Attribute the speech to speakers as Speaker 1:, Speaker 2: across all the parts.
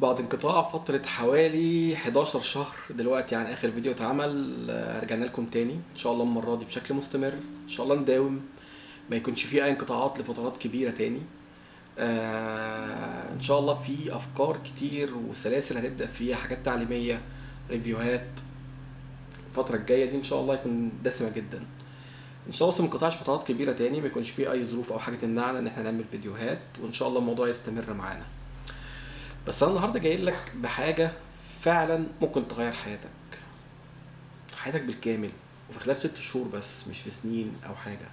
Speaker 1: بعد انقطاع فترة حوالي 11 شهر دلوقتي عن آخر فيديو اتعمل آه، رجعنا لكم تاني. إن شاء الله المرة دي بشكل مستمر. إن شاء الله نداوم. ما يكونش فيه أي انقطاعات لفترات كبيرة تاني. آه، إن شاء الله في أفكار كتير وسلاسل هنبدأ فيها حاجات تعليمية ريفيوهات. الفترة الجاية دي إن شاء الله يكون دسمة جدا. إن شاء الله ما فترات كبيرة تاني ما يكونش فيه أي ظروف أو حاجة تمنعنا إن إحنا نعمل فيديوهات. وإن شاء الله الموضوع يستمر معانا. بس أنا النهارده جاي لك بحاجة فعلا ممكن تغير حياتك. حياتك بالكامل وفي خلال ست شهور بس مش في سنين أو حاجة.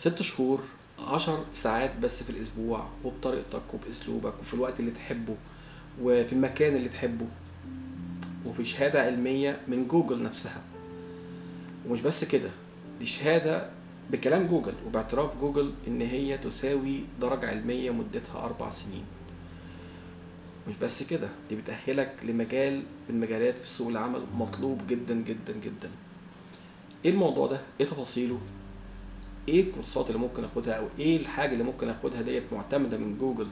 Speaker 1: ست شهور عشر ساعات بس في الأسبوع وبطريقتك وبأسلوبك وفي الوقت اللي تحبه وفي المكان اللي تحبه وفي شهادة علمية من جوجل نفسها. ومش بس كده دي شهادة بكلام جوجل وباعتراف جوجل إن هي تساوي درجة علمية مدتها أربع سنين. مش بس كده دي بتأهلك لمجال من مجالات في سوق العمل مطلوب جدا جدا جدا. إيه الموضوع ده؟ إيه تفاصيله؟ إيه الكورسات اللي ممكن آخدها؟ أو إيه الحاجة اللي ممكن آخدها ديت معتمدة من جوجل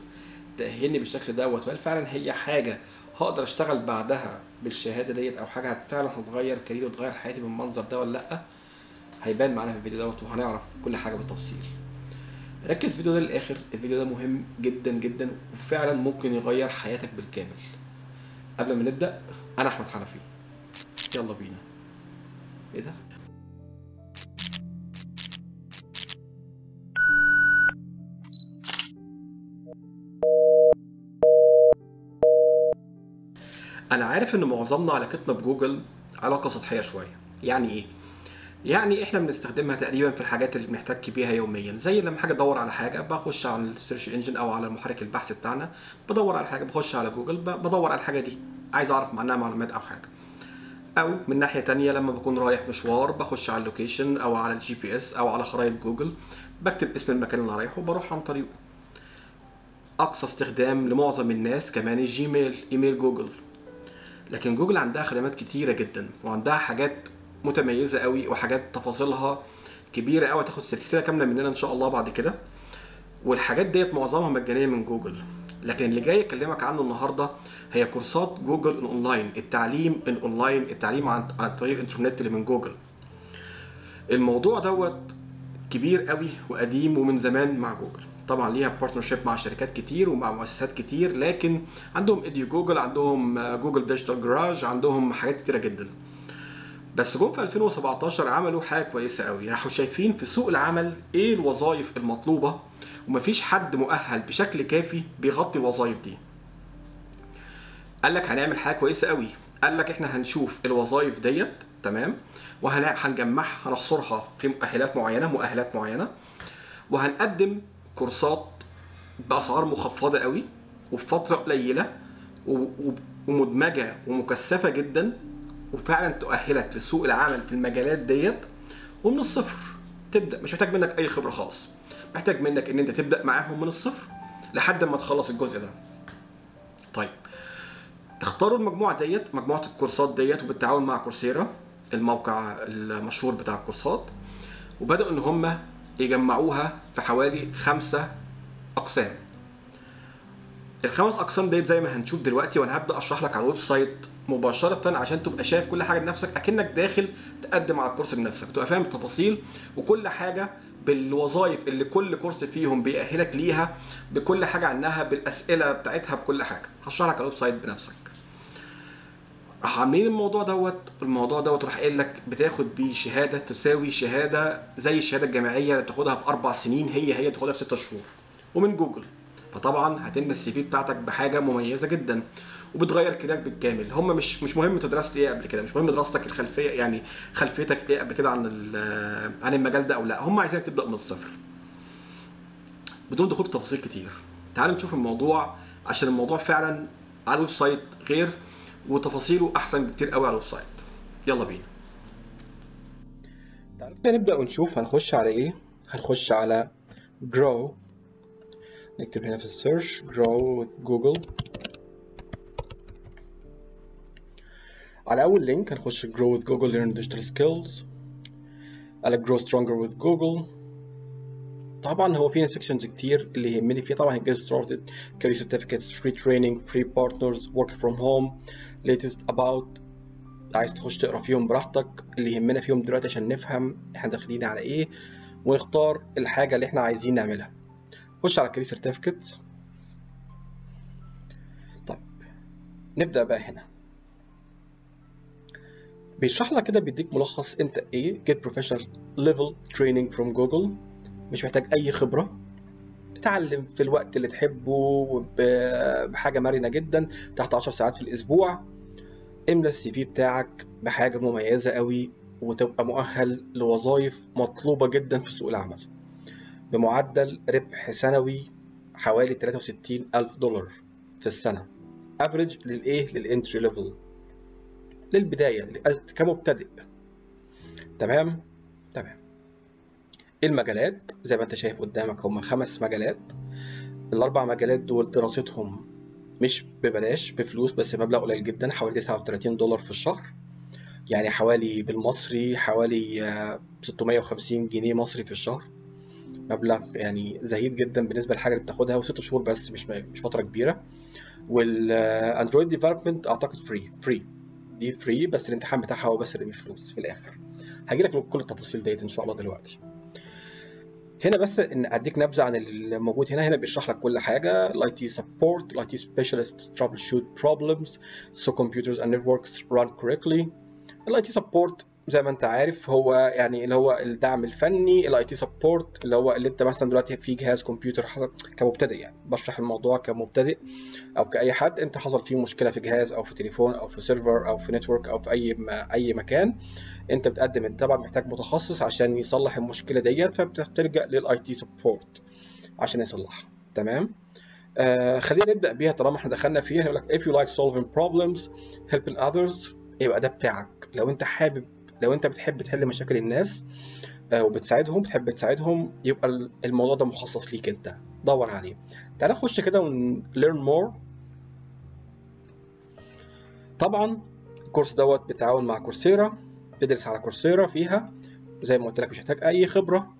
Speaker 1: تأهلني بالشكل دوت؟ وهل فعلا هي حاجة هقدر أشتغل بعدها بالشهادة ديت؟ أو حاجة فعلا هتغير career ي وتغير حياتي بالمنظر ده ولا لأ؟ هيبان معانا في الفيديو دوت وهنعرف كل حاجة بالتفصيل. ركز في الفيديو ده للآخر. الفيديو ده مهم جدا جدا وفعلا ممكن يغير حياتك بالكامل. قبل ما نبدأ أنا أحمد حنفي. يلا بينا. إيه ده؟ أنا عارف إن معظمنا علاقتنا بجوجل علاقة سطحية شوية. يعني إيه؟ يعني إحنا بنستخدمها تقريبا في الحاجات اللي بنحتك بيها يوميا زي لما حاجة أدور على حاجة بخش على ال search engine أو على محرك البحث بتاعنا بدور على حاجة بخش على جوجل بدور على الحاجة دي عايز أعرف عنها معلومات أو حاجة. أو من ناحية تانية لما بكون رايح مشوار بخش على ال location أو على ال GPS أو على خرائط جوجل بكتب اسم المكان اللي رايحه وبروح عن طريقه. أقصى استخدام لمعظم الناس كمان الجيميل إيميل جوجل. لكن جوجل عندها خدمات كتيرة جدا وعندها حاجات متميزة قوي وحاجات تفاصيلها كبيرة قوي تاخد سلسلة كاملة مننا إن شاء الله بعد كده. والحاجات ديت معظمها مجانية من جوجل. لكن اللي جاي اكلمك عنه النهارده هي كورسات جوجل الأونلاين التعليم الأونلاين التعليم عن طريق الإنترنت اللي من جوجل. الموضوع دوت كبير قوي وقديم ومن زمان مع جوجل. طبعا ليها partnership مع شركات كتير ومع مؤسسات كتير لكن عندهم edu Google عندهم Google Digital Garage عندهم حاجات كتيرة جدا. بس جم في 2017 عملوا حاجة كويسة قوي. راحوا شايفين في سوق العمل إيه الوظائف المطلوبة ومفيش حد مؤهل بشكل كافي بيغطي الوظائف دي. قال لك هنعمل حاجة كويسة قوي. قال لك إحنا هنشوف الوظائف ديت تمام؟ وهنجمعها هنحصرها في مؤهلات معينة مؤهلات معينة. وهنقدم كورسات بأسعار مخفضة قوي وفي فترة قليلة ومدمجة ومكثفة جدا وفعلا تؤهلك لسوق العمل في المجالات ديت ومن الصفر تبدأ. مش محتاج منك أي خبرة خالص محتاج منك إن أنت تبدأ معاهم من الصفر لحد ما تخلص الجزء ده. طيب اختاروا المجموعة ديت مجموعة الكورسات ديت وبالتعاون مع كورسيرا الموقع المشهور بتاع الكورسات. وبدأوا إن هم يجمعوها في حوالي خمسة أقسام. الخمس أقسام ديت زي ما هنشوف دلوقتي وأنا هبدأ أشرح لك على ال website مباشرة عشان تبقى شايف كل حاجة بنفسك أكنك داخل تقدم على الكورس بنفسك تبقى فاهم التفاصيل وكل حاجة بالوظائف اللي كل كورس فيهم بيأهلك ليها بكل حاجة عنها بالأسئلة بتاعتها بكل حاجة. هشرح لك على ال website بنفسك. راح عاملين الموضوع دوت الموضوع دوت راح قايل لك بتاخد بيه شهادة تساوي شهادة زي الشهادة الجامعية اللي بتاخدها في أربع سنين هي هي تاخدها في ست شهور. ومن جوجل. فطبعا هتملى ال CV بتاعتك بحاجة مميزة جدا وبتغير كاريرك بالكامل. هم مش مش مهم انت درست إيه قبل كده مش مهم دراستك الخلفية يعني خلفيتك إيه قبل كده عن عن المجال ده أو لأ. هم عايزينك تبدأ من الصفر. بدون دخول في تفاصيل كتير. تعالوا نشوف الموضوع عشان الموضوع فعلا على ال website غير وتفاصيله أحسن بكتير قوي على ال website. يلا بينا. تعالوا نبدأ ونشوف هنخش على إيه. هنخش على grow. نكتب هنا في ال search grow with Google. على أول link هنخش grow with Google learn digital skills. على grow stronger with Google طبعا هو في sections كتير اللي يهمني فيه. طبعا get started career certificates free training free partners work from home. latest about عايز تخش تقرأ فيهم براحتك. اللي يهمنا فيهم دلوقتي عشان نفهم إحنا داخلين على إيه. ونختار الحاجة اللي إحنا عايزين نعملها. خش على career certificates. طيب نبدأ بقى هنا. بيشرح لك كده بيديك ملخص انت إيه get professional level training from Google. مش محتاج أي خبرة. اتعلم في الوقت اللي تحبه بحاجة مرنة جدا تحت 10 ساعات في الأسبوع. املى ال CV بتاعك بحاجة مميزة قوي وتبقى مؤهل لوظائف مطلوبة جدا في سوق العمل. بمعدل ربح سنوي حوالي 63 ألف دولار في السنة. average للايه لل entry level للبداية كمبتدئ. تمام؟ تمام. المجالات؟ زي ما أنت شايف قدامك هم خمس مجالات. الأربع مجالات دول دراستهم مش ببلاش بفلوس بس مبلغ قليل جدا حوالي 39 دولار في الشهر. يعني حوالي بالمصري حوالي 650 جنيه مصري في الشهر. مبلغ يعني زهيد جدا بالنسبة للحاجه اللي بتاخدها وست شهور بس مش مش فترة كبيرة. وال Android development أعتقد free free دي free بس الامتحان بتاعها هو بس اللي بفلوس في الآخر. هجي لك كل التفاصيل ديت إن شاء الله دلوقتي. هنا بس إن أديك نبذة عن الموجود هنا هنا بيشرح لك كل حاجة. ال IT support ال IT specialist troubleshoot problems so computers and networks run correctly. ال IT support زي ما انت عارف هو يعني اللي هو الدعم الفني ال IT support اللي هو اللي انت مثلا دلوقتي في جهاز كمبيوتر حصل كمبتدئ يعني. بشرح الموضوع كمبتدئ أو كأي حد انت حصل فيه مشكلة في جهاز أو في تليفون أو في server أو في network أو في أي ما أي مكان انت بتقدم انت طبعا محتاج متخصص عشان يصلح المشكلة ديت فبتلجأ لل IT support عشان يصلحها. تمام؟ آه خلينا نبدأ بيها طالما إحنا دخلنا فيها. يقول لك if you like solving problems helping others يبقى ده بتاعك. لو انت حابب لو انت بتحب تحل مشاكل الناس آه وبتساعدهم بتحب تساعدهم يبقى الموضوع ده مخصص ليك انت. دور عليه. تعال نخش كده on learn more. طبعا الكورس دوت بالتعاون مع Coursera تدرس على Coursera فيها. زي ما قلت لك مش محتاج أي خبرة.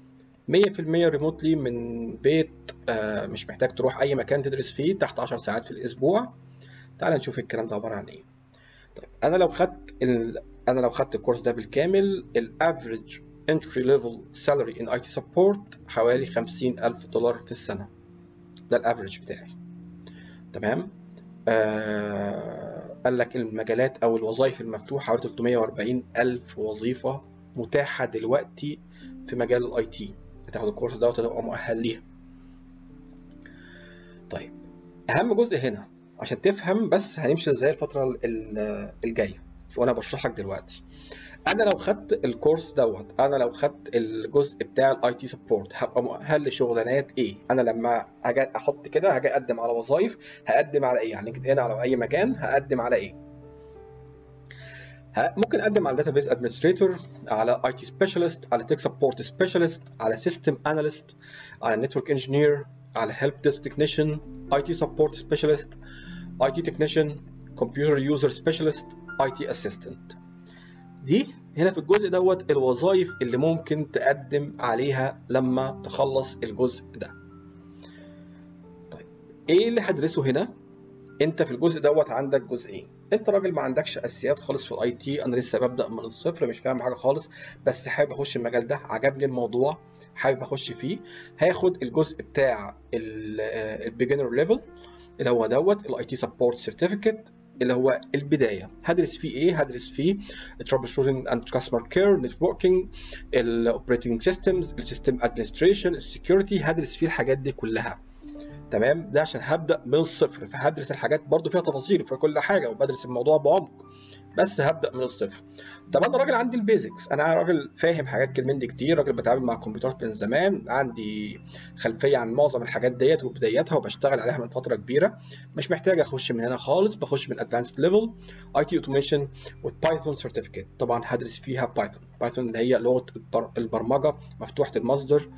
Speaker 1: 100% remotely من بيت آه مش محتاج تروح أي مكان تدرس فيه تحت 10 ساعات في الأسبوع. تعال نشوف الكلام ده عبارة عن إيه. طيب أنا لو خدت. أنا لو خدت الكورس ده بالكامل ال average entry level salary in IT support حوالي 50000 دولار في السنة. ده ال average بتاعي. تمام؟ آه قال لك المجالات أو الوظائف المفتوحة حوالي 340 ألف وظيفة متاحة دلوقتي في مجال ال IT هتاخد الكورس ده وتبقى مؤهل ليها. طيب أهم جزء هنا عشان تفهم بس هنمشي إزاي الفترة الجاية. وأنا بشرح لك دلوقتي. أنا لو خدت الكورس دوت أنا لو خدت الجزء بتاع ال IT support هبقى مؤهل لشغلانات إيه؟ أنا لما هاجي أحط كده هاجي أقدم على وظائف هقدم على إيه؟ يعني كده هنا على أي مكان هقدم على إيه؟ ممكن أقدم على database administrator على IT specialist على tech support specialist على system analyst على network engineer على help desk technician IT support specialist IT technician computer user specialist IT assistant دي هنا في الجزء دوت الوظائف اللي ممكن تقدم عليها لما تخلص الجزء ده. طيب إيه اللي هدرسه هنا؟ أنت في الجزء دوت عندك جزئين. أنت راجل ما عندكش أساسيات خالص في ال IT أنا لسه ببدأ من الصفر مش فاهم حاجة خالص بس حابب أخش المجال ده عجبني الموضوع حابب أخش فيه. هاخد الجزء بتاع ال beginner level اللي هو دوت ال IT support certificate اللي هو البداية. هدرس فيه إيه؟ هدرس فيه trouble shooting and customer care networking ال operating systems ال system administration ال security هدرس فيه الحاجات دي كلها. تمام؟ ده عشان هبدأ من الصفر. فهدرس الحاجات برضو فيها تفاصيل في كل حاجة وبدرس الموضوع بعمق. بس هبدأ من الصفر. طب أنا راجل عندي ال basics. أنا راجل فاهم حاجات من دي كتير راجل بتعامل مع الكمبيوترات من زمان عندي خلفية عن معظم الحاجات ديت وبداياتها وبشتغل عليها من فترة كبيرة. مش محتاج أخش من هنا خالص بخش من advanced level IT automation و Python certificate طبعا هدرس فيها Python Python اللي هي لغة البرمجة مفتوحة المصدر.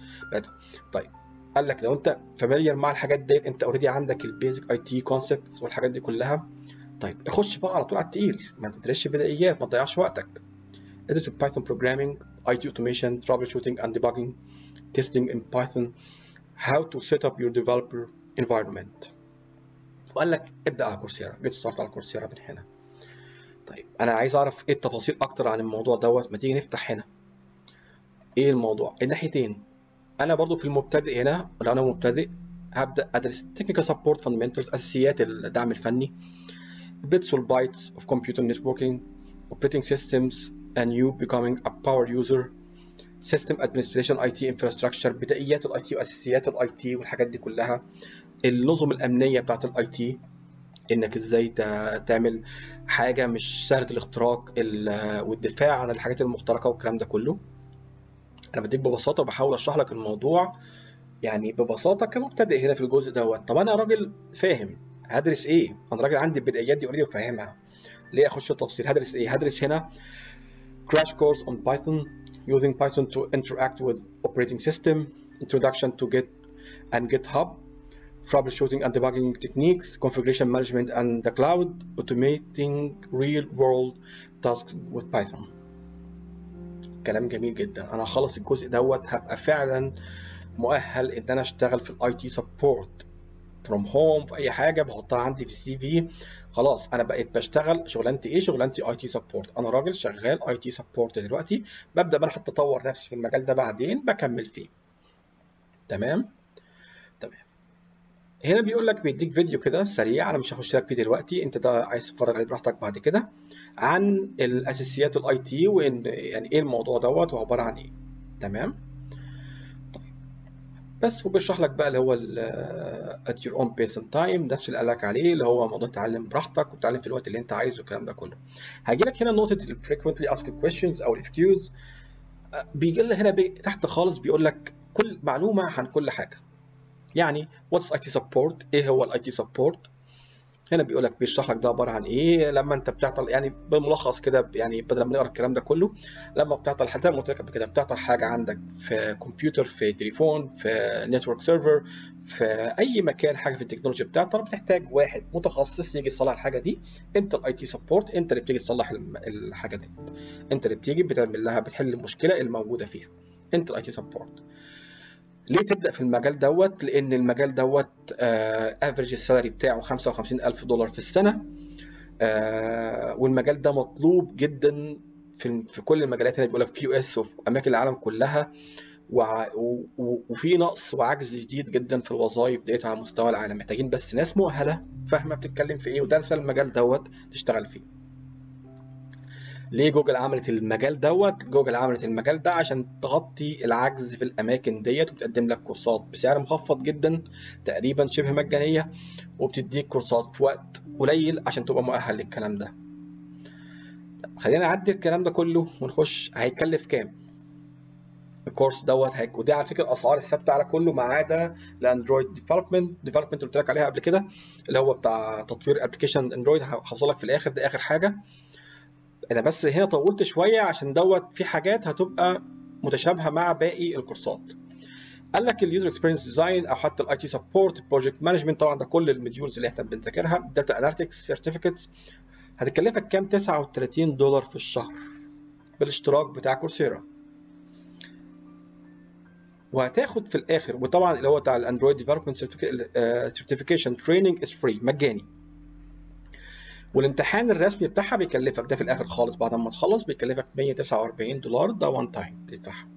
Speaker 1: طيب قال لك لو أنت familiar مع الحاجات ديت أنت already عندك ال basic IT concepts والحاجات دي كلها طيب اخش بقى على طول على التقيل. ما تدرسش بدائيات ما تضيعش وقتك. ادرس ال Python programming IT automation troubleshooting and debugging testing in Python how to set up your developer environment. وقال لك ابدأ على Coursera get started على Coursera من هنا. طيب أنا عايز أعرف إيه التفاصيل أكتر عن الموضوع دوت؟ ما تيجي نفتح هنا. إيه الموضوع؟ الناحيتين. أنا برضو في المبتدئ هنا لو أنا مبتدئ هبدأ أدرس technical support fundamentals أساسيات الدعم الفني. Bits and bytes of computer networking operating systems and you becoming a power user. System administration IT infrastructure بدائيات ال IT وأساسيات ال IT والحاجات دي كلها. النظم الأمنية بتاعت ال IT إنك إزاي تعمل حاجة مش سهله الاختراق والدفاع عن الحاجات المخترقة والكلام ده كله. أنا بديك ببساطة بحاول أشرح لك الموضوع. يعني ببساطة كمبتدئ هنا في الجزء دوت. طب أنا راجل فاهم. هدرس إيه؟ أنا راجل عندي البدايات دي already وفاهمها. ليه أخش التفصيل؟ هدرس إيه؟ هدرس هنا crash course on Python using Python to interact with operating system introduction to Git and GitHub troubleshooting and debugging techniques, configuration management and the cloud, automating real world tasks with Python. كلام جميل جدا، أنا هخلص الجزء دوت هبقى فعلا مؤهل إن أنا أشتغل في ال IT support from home في أي حاجة بحطها عندي في ال CV. خلاص أنا بقيت بشتغل شغلانتي إيه؟ شغلانتي IT support أنا راجل شغال IT support دلوقتي. ببدأ بقى حتى أطور نفسي في المجال ده بعدين بكمل فيه. تمام؟ تمام. هنا بيقول لك بيديك فيديو كده سريع أنا مش هخش لك فيه دلوقتي. أنت ده عايز تتفرج عليه براحتك بعد كده. عن الأساسيات ال IT وإن يعني إيه الموضوع دوت وعبارة عن إيه. تمام؟ بس وبيشرح لك بقى اللي هو at your own pace and time نفس اللي قال لك عليه اللي هو موضوع تعلم براحتك وتعلم في الوقت اللي انت عايزه والكلام ده كله. هاجي لك هنا نقطة ال frequently asked questions أو ال FAQs بيجي لنا هنا بي تحت خالص بيقول لك كل معلومة عن كل حاجة. يعني what's IT support إيه هو ال IT support هنا بيقول لك بيشرح لك ده عبارة عن إيه لما أنت بتعطل يعني بالملخص كده يعني بدل ما نقرأ الكلام ده كله لما بتعطل زي ما قلت لك قبل كده بتعطل حاجة عندك في كمبيوتر في تليفون في network server في أي مكان حاجة في التكنولوجيا بتعطل بتحتاج واحد متخصص يجي يصلح الحاجة دي. أنت ال IT support أنت اللي بتيجي تصلح الحاجة دي. أنت اللي بتيجي بتعمل لها بتحل المشكلة الموجودة فيها. أنت ال IT support ليه تبدأ في المجال دوت؟ لأن المجال دوت average ال salary بتاعه 55000 دولار في السنة. آه والمجال ده مطلوب جدا في في كل المجالات هنا بيقول لك في US وفي أماكن العالم كلها. وفي نقص وعجز شديد جدا في الوظائف ديت على مستوى العالم محتاجين بس ناس مؤهلة فاهمة بتتكلم في إيه؟ ودارسه المجال دوت تشتغل فيه. ليه جوجل عملت المجال دوت؟ جوجل عملت المجال ده عشان تغطي العجز في الأماكن ديت وبتقدم لك كورسات بسعر مخفض جدا تقريبا شبه مجانية وبتديك كورسات في وقت قليل عشان تبقى مؤهل للكلام ده. خلينا نعدي الكلام ده كله ونخش هيكلف كام؟ الكورس دوت هيك ودي على فكرة الأسعار الثابتة على كله ما عدا الأندرويد development development قلت لك عليها قبل كده اللي هو بتاع تطوير application اندرويد هوصل لك في الآخر ده آخر حاجة. أنا بس هنا طولت شوية عشان دوت في حاجات هتبقى متشابهة مع باقي الكورسات. قال لك ال user experience design أو حتى ال IT support project management طبعا ده كل ال modules اللي إحنا بنذاكرها data analytics certificates هتكلفك كام؟ 39 دولار في الشهر بالاشتراك بتاع كورسيرا. وهتاخد في الآخر وطبعا اللي هو بتاع الاندرويد development certification training is free مجاني. والامتحان الرسمي بتاعها بيكلفك ده في الآخر خالص. بعد ما تخلص بيكلفك 149 دولار ده وان تايم بتدفعها.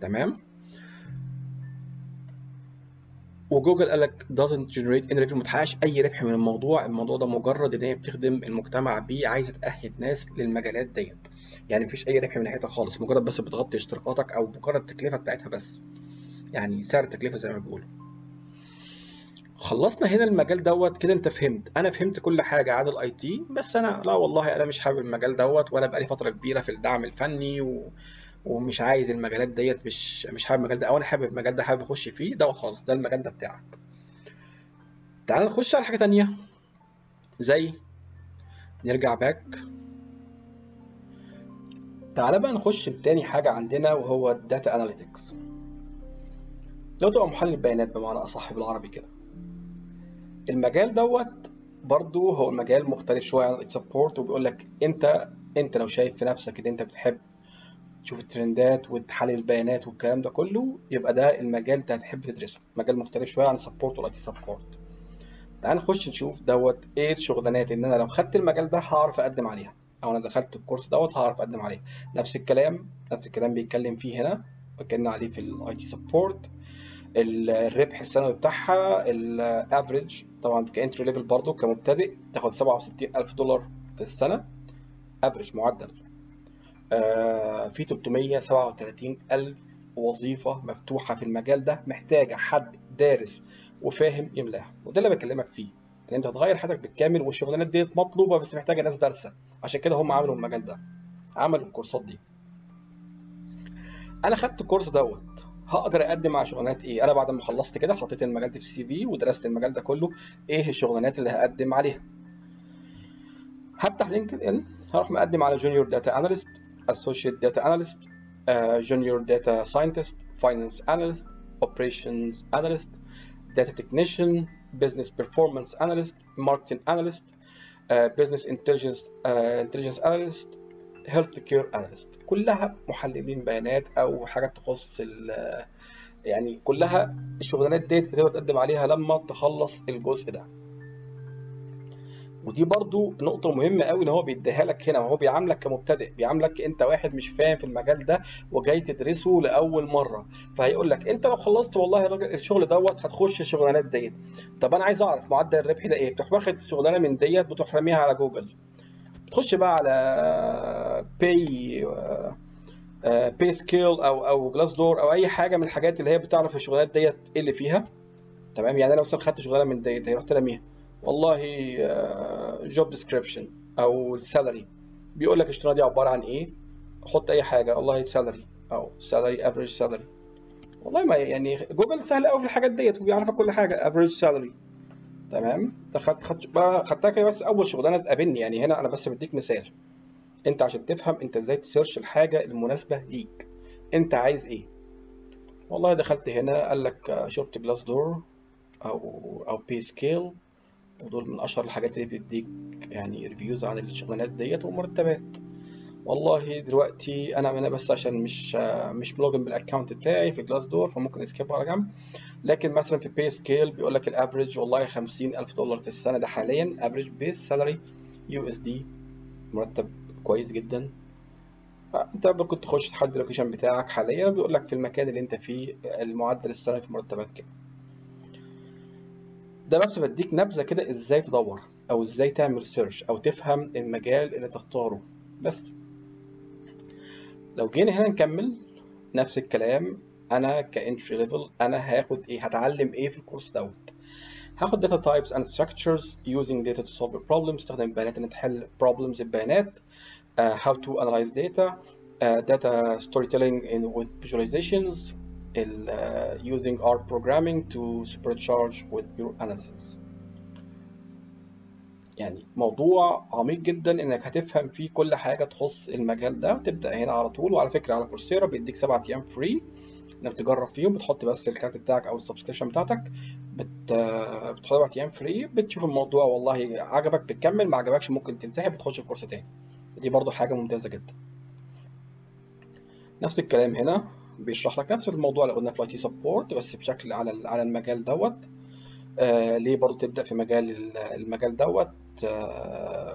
Speaker 1: تمام؟ وجوجل قال لك doesn't generate any revenue ما أي ربح من الموضوع. الموضوع ده مجرد إن هي بتخدم المجتمع بيه عايزة تأهل ناس للمجالات ديت. يعني مفيش أي ربح من ناحيتها خالص. مجرد بس بتغطي اشتراكاتك أو مجرد التكلفة بتاعتها بس. يعني سعر التكلفة زي ما بيقولوا. خلصنا هنا المجال دوت كده انت فهمت. أنا فهمت كل حاجة عن ال IT بس أنا لا والله أنا مش حابب المجال دوت ولا بقالي فترة كبيرة في الدعم الفني و... ومش عايز المجالات ديت مش مش حابب المجال ده أو أنا حابب المجال ده حابب أخش فيه ده خلاص ده المجال ده بتاعك. تعال نخش على حاجة تانية. زي نرجع back تعال بقى نخش بتاني حاجة عندنا وهو ال data analytics لو تبقى محلل بيانات بمعنى أصح بالعربي كده. المجال دوت برضو هو مجال مختلف شوية عن ال support وبيقول لك أنت أنت لو شايف في نفسك إن أنت بتحب تشوف ال trendات وتحلل البيانات والكلام ده كله يبقى ده المجال أنت هتحب تدرسه. مجال مختلف شوية عن ال support وال IT support تعال نخش نشوف دوت إيه الشغلانات إن أنا لو خدت المجال ده هعرف أقدم عليها أو أنا دخلت الكورس دوت هعرف أقدم عليه. نفس الكلام نفس الكلام بيتكلم فيه هنا اتكلمنا عليه في ال IT support الربح السنوي بتاعها ال average طبعا entry level برضه كمبتدئ تاخد 67000 دولار في السنة average معدل. آه في 337000 وظيفة مفتوحة في المجال ده محتاجة حد دارس وفاهم يملاها وده اللي بكلمك فيه إن أنت هتغير حياتك بالكامل والشغلانات ديت مطلوبة بس محتاجة ناس دارسة عشان كده هم عملوا المجال ده عملوا الكورسات دي. أنا خدت الكورس دوت هقدر أقدم على شغلانات إيه؟ أنا بعد ما خلصت كده حطيت المجال ده في ال CV ودرست المجال ده كله. إيه الشغلانات اللي هقدم عليها؟ هفتح LinkedIn هروح مقدم على junior data analyst associate data analyst junior data scientist finance analyst operations analyst technician, business performance analyst, marketing analyst, uh, business intelligence uh, intelligence analyst, healthcare analyst. كلها محللين بيانات أو حاجات تخص يعني كلها الشغلانات ديت بتقدر تقدم عليها لما تخلص الجزء ده. ودي برضو نقطة مهمة قوي إن هو بيديها لك هنا وهو بيعاملك كمبتدئ بيعاملك أنت واحد مش فاهم في المجال ده وجاي تدرسه لأول مرة. فهيقول لك أنت لو خلصت والله الراجل الشغل دوت هتخش الشغلانات ديت. طب أنا عايز أعرف معدل الربح ده إيه؟ بتروح واخد شغلانة من ديت بتروح على جوجل. بتخش بقى على باي PayScale أو أو Glassdoor أو أي حاجة من الحاجات اللي هي بتعرف الشغلانات ديت إيه اللي فيها. تمام؟ يعني أنا مثلا خدت شغلانة من ديت رحت راميها والله job description أو ال salary بيقول لك الشغلانة دي عبارة عن إيه؟ حط أي حاجة. والله salary أو salary average salary والله ما يعني جوجل سهل قوي في الحاجات ديت وبيعرفك كل حاجة. average salary تمام؟ خدت خدت خدتها كده بس أول شغلانة تقابلني يعني. هنا أنا بس بديك مثال. انت عشان تفهم انت إزاي ت search الحاجة المناسبة ليك. انت عايز إيه؟ والله دخلت هنا قال لك شفت Glassdoor أو أو PayScale ودول من أشهر الحاجات اللي بتديك يعني reviews عن الشغلانات ديت ومرتبات. والله دلوقتي أنا أنا بس عشان مش مش م login بال account بتاعي في Glassdoor فممكن skip على جنب. لكن مثلا في PayScale بيقول لك ال average والله 50000 دولار في السنة. ده حاليا average base salary USD مرتب كويس جدا. انت ممكن تخش تحدد ال location بتاعك حاليا. بيقول لك في المكان اللي أنت فيه المعدل السنوي في مرتبات كام. ده بس بديك نبذة كده إزاي تدور أو إزاي تعمل search أو تفهم المجال اللي تختاره. بس. لو جينا هنا نكمل نفس الكلام أنا ك entry level أنا هاخد إيه هتعلم إيه في الكورس دوت هاخد types and structures using data to solve a problem استخدم البيانات ان تحل problems البيانات uh, how to analyze data uh, data storytelling in, with visualizations uh, using R programming to supercharge with your analysis يعني موضوع عميق جدا إنك هتفهم فيه كل حاجة تخص المجال ده. تبدأ هنا على طول وعلى فكرة على Coursera بيديك سبعة أيام free إنك تجرب فيهم. بتحط بس الكارت بتاعك أو ال subscription بتاعتك بت بتحط سبعة أيام free بتشوف الموضوع والله عجبك بتكمل. ما عجبكش ممكن تنسحب وتخش في كورس تاني. دي برضو حاجة ممتازة جدا. نفس الكلام هنا بيشرح لك نفس الموضوع اللي قلنا في ال IT support بس بشكل على على المجال دوت. آه ليه برضو تبدأ في مجال المجال دوت؟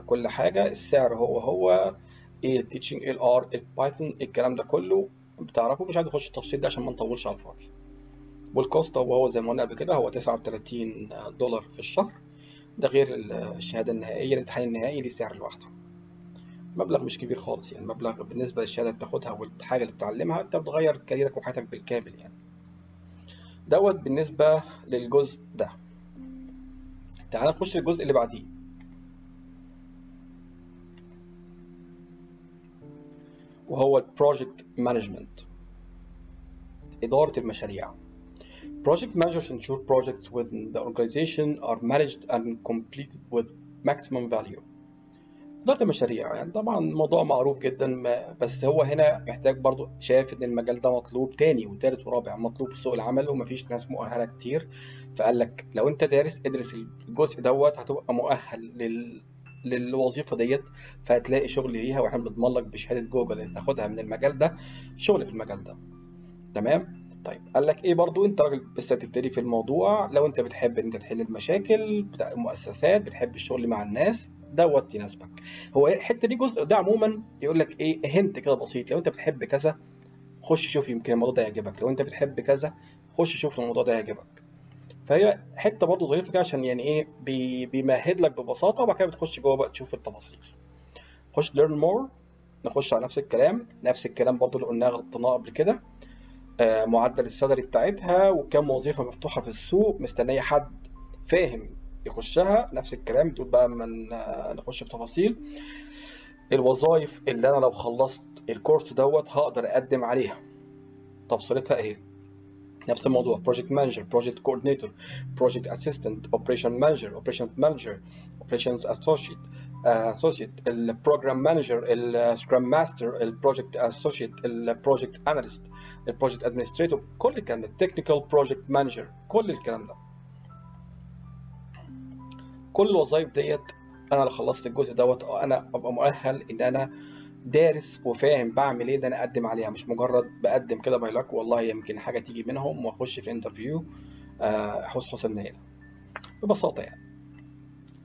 Speaker 1: كل حاجة. السعر هو هو إيه ال teaching إيه ال R ال Python الكلام ده كله بتعرفه. مش عايز أخش التفصيل ده عشان ما نطولش على الفاضي. وال cost هو هو زي ما قلنا قبل كده هو 39 دولار في الشهر. ده غير الشهادة النهائية الامتحان النهائي ليه سعر لوحده. مبلغ مش كبير خالص يعني. مبلغ بالنسبة للشهادة اللي بتاخدها والحاجة اللي بتتعلمها أنت بتغير كاريرك وحياتك بالكامل يعني. دوت بالنسبة للجزء ده. تعال نخش الجزء اللي بعديه. وهو ال project management إدارة المشاريع Project managers ensure projects within the organization are managed and completed with maximum value. إدارة المشاريع يعني طبعا موضوع معروف جدا بس هو هنا محتاج برضو شايف إن المجال ده مطلوب تاني وتالت ورابع مطلوب في سوق العمل ومفيش ناس مؤهلة كتير فقال لك لو أنت دارس ادرس الجزء دوت هتبقى مؤهل للوظيفة ديت فهتلاقي شغل ليها وإحنا بنضمن لك بشهادة جوجل اللي تاخدها من المجال ده شغل في المجال ده. تمام؟ طيب قال لك إيه برضو؟ أنت راجل لسه بتبتدي في الموضوع لو أنت بتحب إن أنت تحل المشاكل بتاع المؤسسات بتحب الشغل مع الناس دوت يناسبك. هو الحتة دي جزء ده عموما يقول لك إيه هنت كده بسيط. لو أنت بتحب كذا خش شوف يمكن الموضوع ده يعجبك. لو أنت بتحب كذا خش شوف الموضوع ده يعجبك. فهي حتة برضه ظريفة كده عشان يعني إيه بي بيمهد لك ببساطة وبعد كده بتخش جوه بقى تشوف التفاصيل. خش learn more نخش على نفس الكلام. نفس الكلام برضه اللي قلناه غلطناه قبل كده. آه معدل السالري بتاعتها وكم وظيفة مفتوحة في السوق مستنية حد فاهم يخشها. نفس الكلام تقول بقى أما نخش في تفاصيل. الوظائف اللي أنا لو خلصت الكورس دوت هقدر أقدم عليها. تفصيلتها إيه؟ نفس الموضوع coordinator project assistant operation manager operations associate uh, associate ال program manager ال scrum master ال project associate ال project analyst ال project administrator كل الكلام ده technical project manager كل الكلام ده كل الوظائف ديت أنا لو خلصت الجزء دوت أنا ابقى مؤهل ان أنا دارس وفاهم بعمل إيه ده أنا أقدم عليها مش مجرد بقدم كده by luck والله يمكن حاجة تيجي منهم وأخش في interview حسن النيله ببساطة يعني.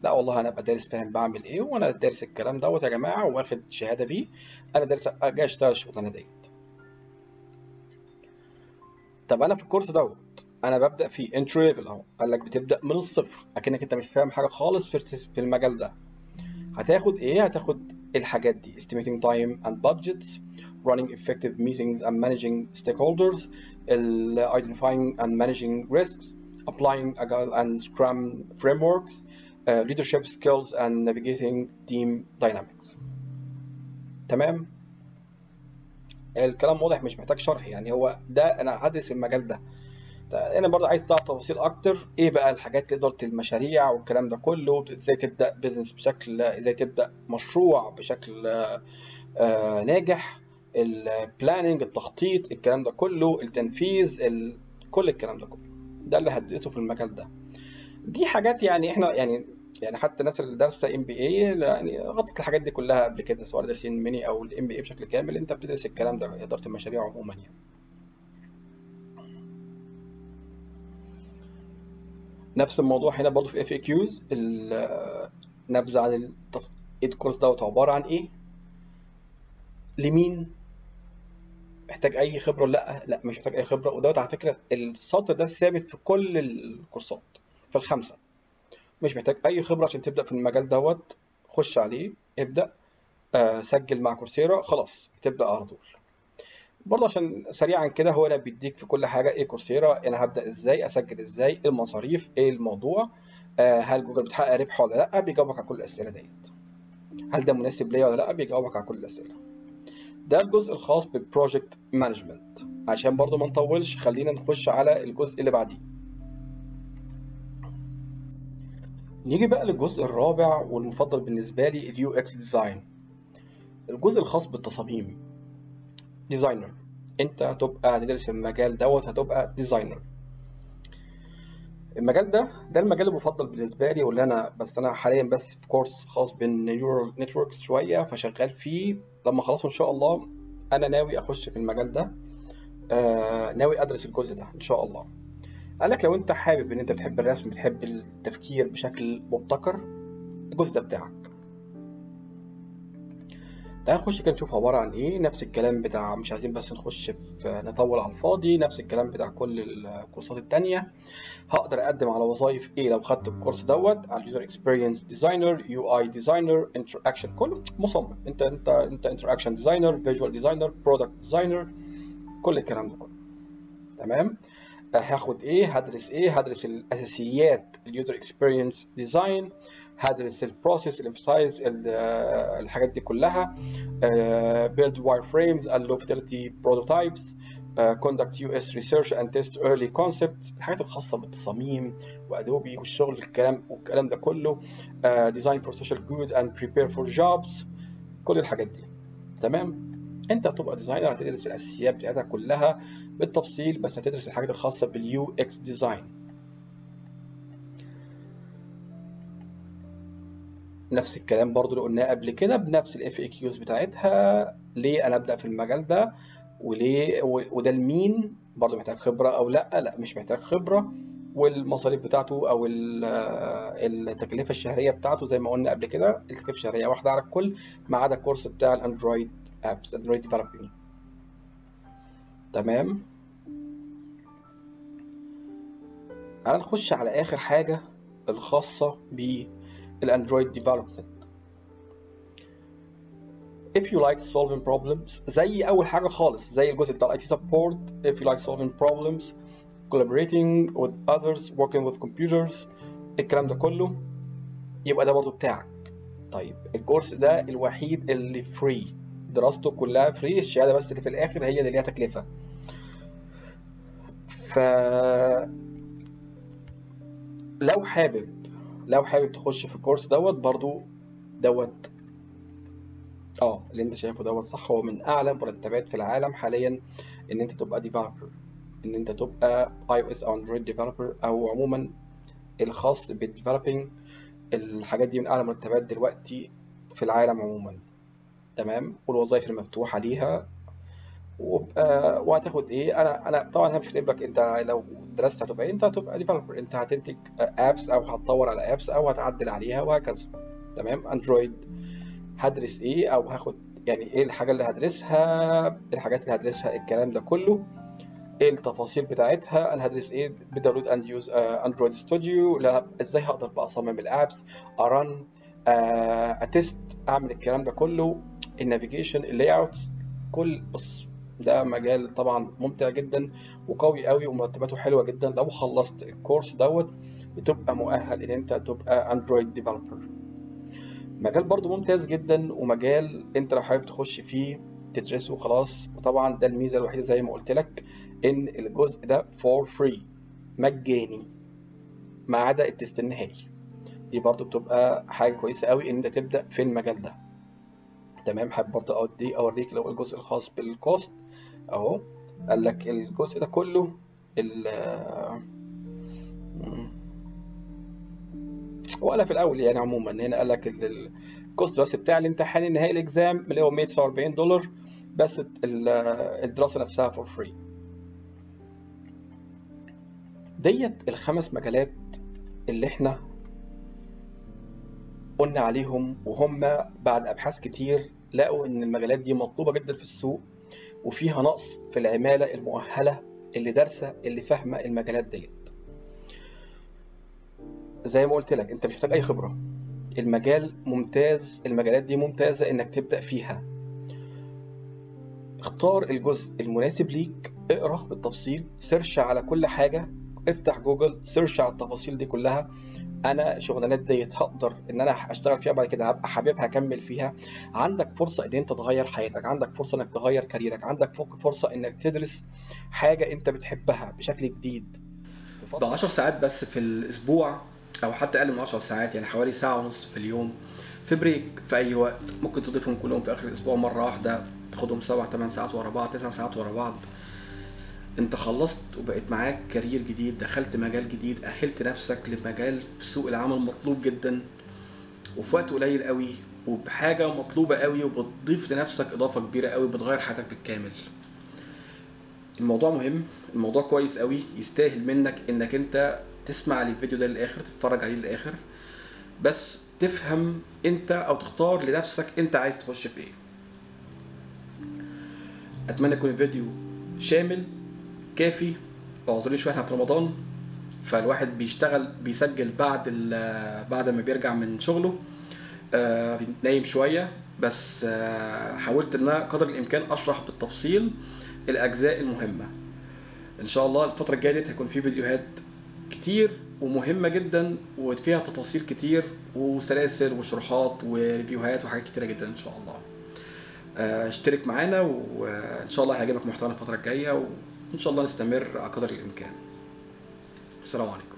Speaker 1: لا والله أنا أبقى دارس فاهم بعمل إيه وأنا دارس الكلام دوت يا جماعة وآخد شهادة بيه. أنا دارس جاي أشتغل الشغلانه ديت. طب أنا في الكورس دوت أنا ببدأ فيه entry level أهو. قال لك بتبدأ من الصفر أكنك أنت مش فاهم حاجة خالص في المجال ده. هتاخد إيه؟ هتاخد الحاجات دي estimating time and budgets running effective meetings and managing stakeholders identifying and managing risks applying agile and scrum frameworks uh, leadership skills and navigating team dynamics تمام الكلام واضح مش محتاج شرح يعني هو ده انا هدرس المجال ده أنا برضه عايز تعرف تفاصيل أكتر إيه بقى الحاجات لاداره المشاريع والكلام ده كله إزاي تبدأ بزنس بشكل إزاي تبدأ مشروع بشكل آه ناجح ال planning التخطيط الكلام ده كله التنفيذ ال... كل الكلام ده كله. ده اللي هدرسه في المجال ده. دي حاجات يعني إحنا يعني يعني حتى الناس اللي دارسه MBA يعني غطت الحاجات دي كلها قبل كده سواء دارسين ميني أو ال MBA بشكل كامل أنت بتدرس الكلام ده إدارة المشاريع عموما يعني. نفس الموضوع هنا برضه في FAQs نبذة عن التف... الكورس دوت عبارة عن إيه؟ لمين محتاج أي خبرة؟ لأ لأ مش محتاج أي خبرة. ودوت على فكرة السطر ده ثابت في كل الكورسات في الخمسة. مش محتاج أي خبرة عشان تبدأ في المجال دوت. خش عليه ابدأ آه سجل مع كورسيرا خلاص تبدأ على طول. برضه عشان سريعا كده هو اللي بيديك في كل حاجة إيه كورسيرا أنا هبدأ إزاي أسجل إزاي المصاريف إيه الموضوع آه هل جوجل بتحقق ربح ولا لأ بيجاوبك على كل الأسئلة ديت. هل ده مناسب ليا ولا لأ بيجاوبك على كل الأسئلة. ده الجزء الخاص بال project management عشان برضه ما نطولش خلينا نخش على الجزء اللي بعديه. نيجي بقى للجزء الرابع والمفضل بالنسبة لي ال UX design. الجزء الخاص بالتصاميم. designer انت هتبقى هتدرس المجال دوت هتبقى designer المجال ده ده المجال المفضل بالنسبة لي واللي أنا بس أنا حاليا بس في كورس خاص بال neural networks شوية فشغال فيه. لما خلصه إن شاء الله أنا ناوي أخش في المجال ده. آه ناوي أدرس الجزء ده إن شاء الله. قال لك لو أنت حابب إن أنت بتحب الرسم بتحب التفكير بشكل مبتكر الجزء ده بتاعك. تعال نخش كده نشوف عبارة عن إيه. نفس الكلام بتاع مش عايزين بس نخش في نطول على الفاضي. نفس الكلام بتاع كل الكورسات التانية. هقدر أقدم على وظائف إيه لو خدت الكورس دوت. على ال user experience designer UI designer interaction كله مصمم. أنت أنت أنت interaction designer visual designer product designer كل الكلام ده كله. تمام؟ هاخد إيه هدرس إيه هدرس الأساسيات ال user experience design هدرس ال process ال empathize الحاجات دي كلها build wireframes ال low fidelity prototypes conduct UX research and test early concepts الحاجات الخاصة بالتصاميم و Adobe والشغل الكلام والكلام ده كله design for social good and prepare for jobs كل الحاجات دي. تمام؟ انت هتبقى designer هتدرس الأساسيات بتاعتها كلها بالتفصيل بس هتدرس الحاجات الخاصة بال UX design
Speaker 2: نفس الكلام برضو اللي قلناه قبل كده بنفس ال FAQs بتاعتها. ليه أنا أبدأ في المجال ده؟ وليه؟ وده لمين؟ برضو محتاج خبرة أو لأ؟ لأ مش محتاج خبرة. والمصاريف بتاعته أو التكلفة الشهرية بتاعته زي ما قلنا قبل كده التكلفة الشهرية واحدة على الكل ما عدا الكورس بتاع ال Android. apps Android developing تمام. تعال نخش على آخر حاجة الخاصة بال Android development if you like solving problems زي أول حاجة خالص زي الجزء بتاع ال IT support if you like solving problems collaborating with others working with computers الكلام ده كله يبقى ده برضو بتاعك. طيب الكورس ده الوحيد اللي free دراسته كلها free الشهادة بس اللي في الآخر هي اللي ليها تكلفة. ف لو حابب لو حابب تخش في ال course دوت برضو دوت آه اللي أنت شايفه دوت صح. هو من اعلى مرتبات في العالم حاليا إن أنت تبقى developer إن أنت تبقى iOS أو Android developer أو عموما الخاص بال developing الحاجات دي من أعلى مرتبات دلوقتي في العالم عموما. تمام؟ والوظائف المفتوحه ليها وبقى وهتاخد إيه؟ أنا أنا طبعا أنا مش كاتب لك أنت لو درست هتبقى إيه؟ أنت هتبقى developer أنت هتنتج apps أو هتطور على apps أو هتعدل عليها وهكذا. تمام؟ Android هدرس إيه؟ أو هاخد يعني إيه الحاجة اللي هدرسها؟ الحاجات اللي هدرسها الكلام ده كله. إيه التفاصيل بتاعتها؟ أنا هدرس إيه؟ ب download and use Android Studio إزاي هقدر بقى أصمم ال apps أ run أ test أعمل الكلام ده كله. ال navigation ال layout كل بص ده مجال طبعا ممتع جدا وقوي قوي ومرتباته حلوة جدا. لو خلصت ال course دوت بتبقى مؤهل إن أنت تبقى Android developer مجال برضو ممتاز جدا ومجال أنت لو حابب تخش فيه تدرسه خلاص. وطبعا ده الميزة الوحيدة زي ما قلت لك إن الجزء ده for free مجاني ما عدا ال test النهائي. دي برضو بتبقى حاجة كويسة قوي إن أنت تبدأ في المجال ده. تمام حابب برضو اودي أوريك لو الجزء الخاص بال cost أهو. قال لك الجزء ده كله ال ولا في الأول يعني عموما. هنا قال لك ال cost بس بتاع الامتحان النهائي ال exam اللي هو 149 دولار بس الدراسة نفسها for free ديت الخمس مجالات اللي إحنا قلنا عليهم وهم بعد أبحاث كتير لقوا إن المجالات دي مطلوبة جدا في السوق وفيها نقص في العمالة المؤهلة اللي دارسة اللي فاهمة المجالات ديت. زي ما قلت لك أنت مش محتاج أي خبرة. المجال ممتاز المجالات دي ممتازة إنك تبدأ فيها. اختار الجزء المناسب ليك اقرأ بالتفصيل سيرش على كل حاجة افتح Google search على التفاصيل دي كلها. أنا الشغلانات ديت هقدر إن أنا اشتغل فيها بعد كده هبقى حاببها اكمل فيها. عندك فرصة إن أنت تغير حياتك عندك فرصة إنك تغير كاريرك عندك فرصة إنك تدرس حاجة أنت بتحبها بشكل جديد.
Speaker 1: ب 10 ساعات بس في الأسبوع أو حتى أقل من 10 ساعات يعني حوالي ساعة ونص في اليوم. في break في أي وقت ممكن تضيفهم كلهم في آخر الأسبوع مرة واحدة تاخدهم 7 8 ساعات ورا بعض 9 ساعات ورا بعض. انت خلصت وبقيت معاك كارير جديد دخلت مجال جديد أهلت نفسك لمجال في سوق العمل مطلوب جدا وفي وقت قليل قوي وبحاجة مطلوبة قوي وبتضيف لنفسك إضافة كبيرة قوي بتغير حياتك بالكامل. الموضوع مهم الموضوع كويس قوي يستاهل منك إنك أنت تسمع الفيديو ده للآخر تتفرج عليه للآخر. بس تفهم أنت أو تختار لنفسك أنت عايز تخش في إيه. أتمنى يكون الفيديو شامل كافي. اعذروني شوية إحنا في رمضان فالواحد بيشتغل بيسجل بعد بعد ما بيرجع من شغله آه نايم شوية. بس آه حاولت إن أنا قدر الإمكان أشرح بالتفصيل الأجزاء المهمة. إن شاء الله الفترة الجاية ديت هيكون في فيديوهات كتير ومهمة جدا وفيها تفاصيل كتير وسلاسل وشروحات وريفيوهات وحاجات كتيرة جدا إن شاء الله. اشترك معانا وإن شاء الله هيعجبك محتوانا الفترة الجاية وان شاء الله نستمر على قدر الإمكان. السلام عليكم.